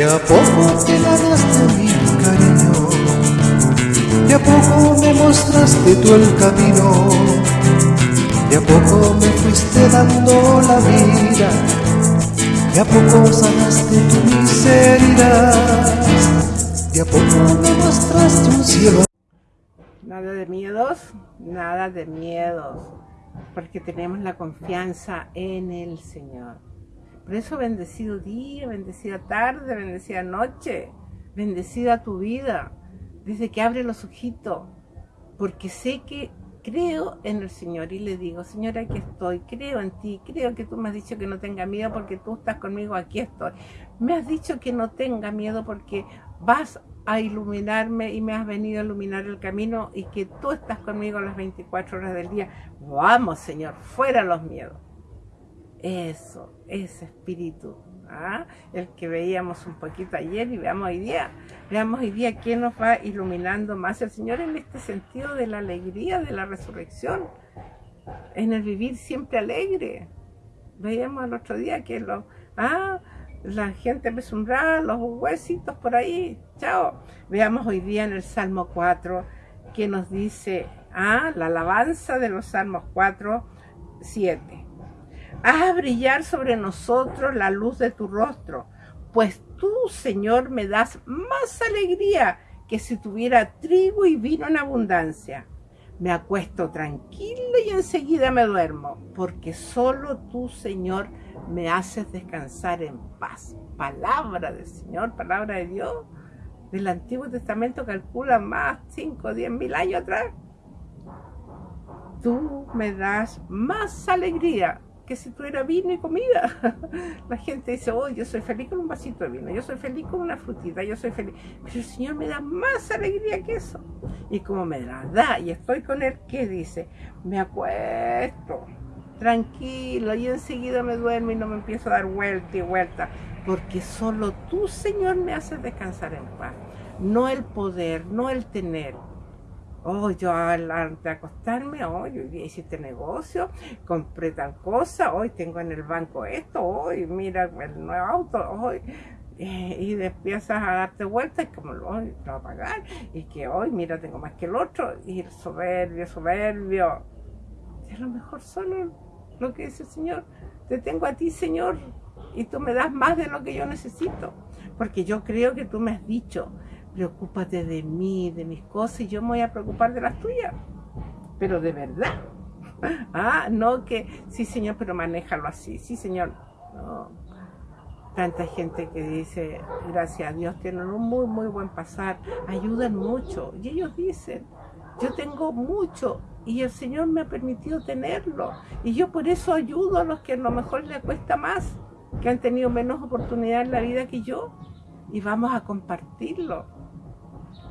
De a poco te ganaste mi cariño, de a poco me mostraste tú el camino, de a poco me fuiste dando la vida, de a poco sanaste tu miseria, de a poco me mostraste un cielo. Nada de miedos, nada de miedos, porque tenemos la confianza en el Señor. Por eso bendecido día, bendecida tarde, bendecida noche, bendecida tu vida, desde que abre los ojitos, porque sé que creo en el Señor y le digo, Señor, aquí estoy, creo en ti, creo que tú me has dicho que no tenga miedo porque tú estás conmigo, aquí estoy. Me has dicho que no tenga miedo porque vas a iluminarme y me has venido a iluminar el camino y que tú estás conmigo las 24 horas del día. Vamos, Señor, fuera los miedos. Eso, ese espíritu, ¿ah? el que veíamos un poquito ayer y veamos hoy día. Veamos hoy día quién nos va iluminando más el Señor en este sentido de la alegría, de la resurrección, en el vivir siempre alegre. Veíamos el otro día que lo, ah, la gente besumbrada, los huesitos por ahí, chao. Veamos hoy día en el Salmo 4 que nos dice, ah, la alabanza de los Salmos 4, 7 Haz brillar sobre nosotros la luz de tu rostro, pues tú, Señor, me das más alegría que si tuviera trigo y vino en abundancia. Me acuesto tranquilo y enseguida me duermo, porque solo tú, Señor, me haces descansar en paz. Palabra del Señor, palabra de Dios. Del Antiguo Testamento calcula más 5 o 10 mil años atrás. Tú me das más alegría que si tuviera vino y comida. La gente dice, oh, yo soy feliz con un vasito de vino, yo soy feliz con una frutita, yo soy feliz. Pero el Señor me da más alegría que eso. Y como me la da y estoy con Él, ¿qué dice? Me acuesto tranquilo y enseguida me duermo y no me empiezo a dar vuelta y vuelta. Porque solo tú, Señor, me haces descansar en paz. No el poder, no el tener, Oh, yo antes de acostarme, oh, hice este negocio, compré tal cosa, hoy tengo en el banco esto, hoy mira el nuevo auto, hoy eh, y empiezas a darte vueltas como lo voy a pagar y que hoy mira tengo más que el otro y el soberbio, soberbio. Y a lo mejor solo lo que dice el Señor, te tengo a ti Señor y tú me das más de lo que yo necesito, porque yo creo que tú me has dicho preocúpate de mí, de mis cosas, y yo me voy a preocupar de las tuyas. Pero de verdad. Ah, no que, sí señor, pero manéjalo así. Sí señor. No. Tanta gente que dice, gracias a Dios, tienen un muy, muy buen pasar, ayudan mucho. Y ellos dicen, yo tengo mucho y el Señor me ha permitido tenerlo. Y yo por eso ayudo a los que a lo mejor les cuesta más, que han tenido menos oportunidad en la vida que yo. Y vamos a compartirlo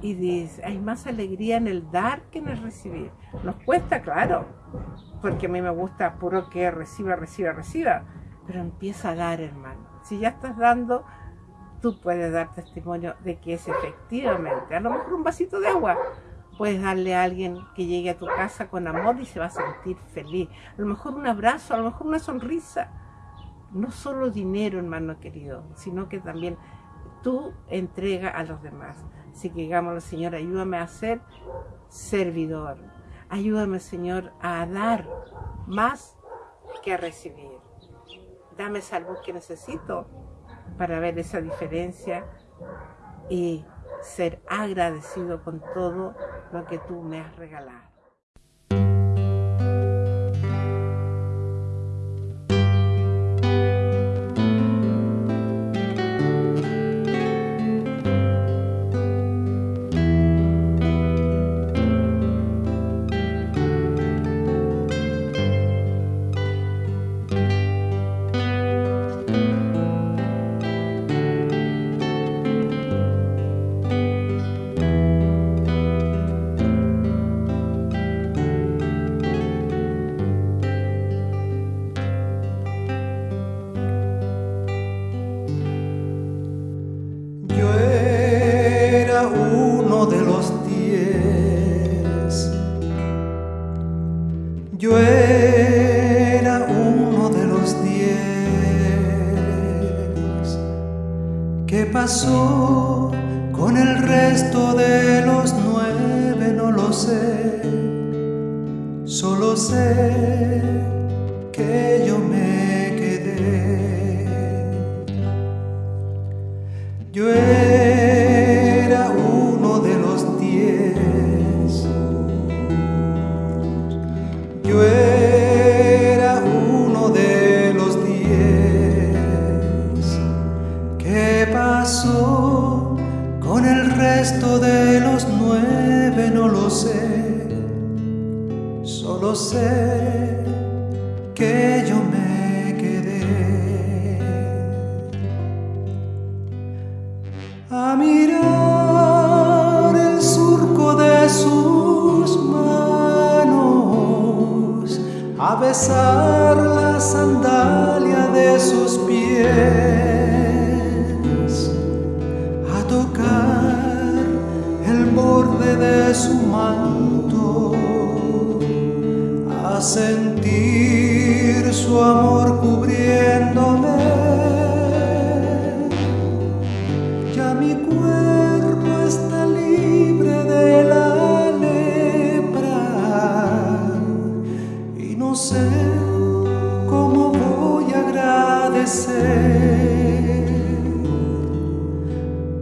y dice, hay más alegría en el dar que en el recibir. Nos cuesta, claro, porque a mí me gusta puro que reciba, reciba, reciba, pero empieza a dar, hermano. Si ya estás dando, tú puedes dar testimonio de que es efectivamente, a lo mejor un vasito de agua, puedes darle a alguien que llegue a tu casa con amor y se va a sentir feliz. A lo mejor un abrazo, a lo mejor una sonrisa. No solo dinero, hermano querido, sino que también tú entrega a los demás. Así que digamos, Señor, ayúdame a ser servidor. Ayúdame, Señor, a dar más que a recibir. Dame esa luz que necesito para ver esa diferencia y ser agradecido con todo lo que tú me has regalado. era uno de los diez. ¿Qué pasó con el resto de los nueve? No lo sé. Solo sé que yo me sé que yo me quedé. A mirar el surco de sus manos, a besar a sentir su amor cubriéndome. Ya mi cuerpo está libre de la lepra y no sé cómo voy a agradecer.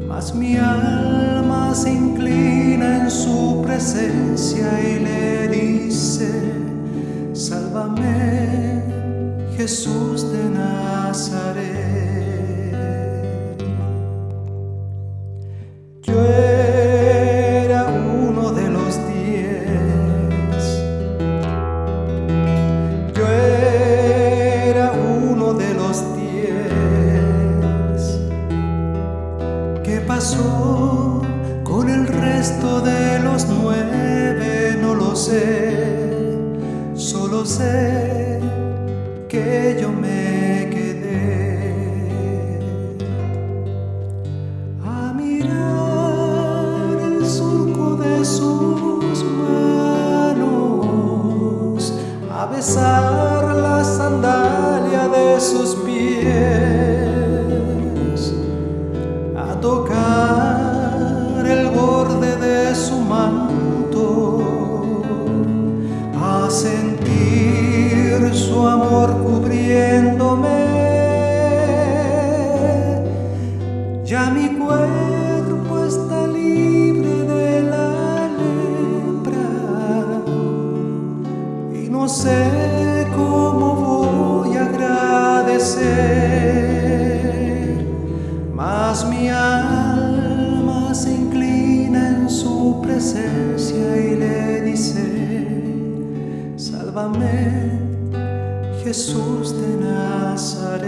Mas mi alma se inclina en su presencia y le dice, sálvame Jesús de Nazaret. Yo era uno de los diez. Yo era uno de los diez. ¿Qué pasó con el resto de los nueve? No lo sé. Sé que yo me quedé. A mirar el surco de sus manos, a besar Jesús de Nazaret.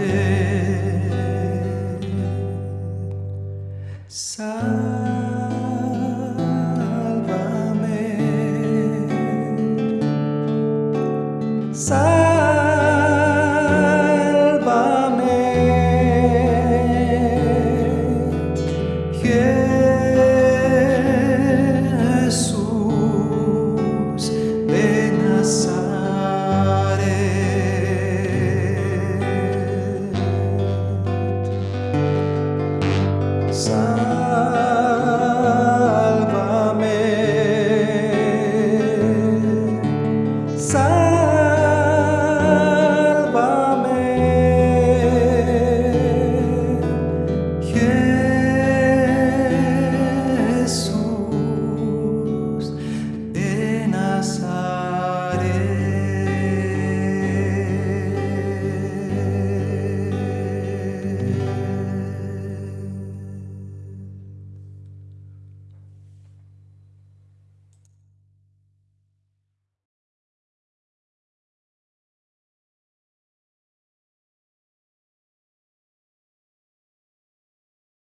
Sálvame.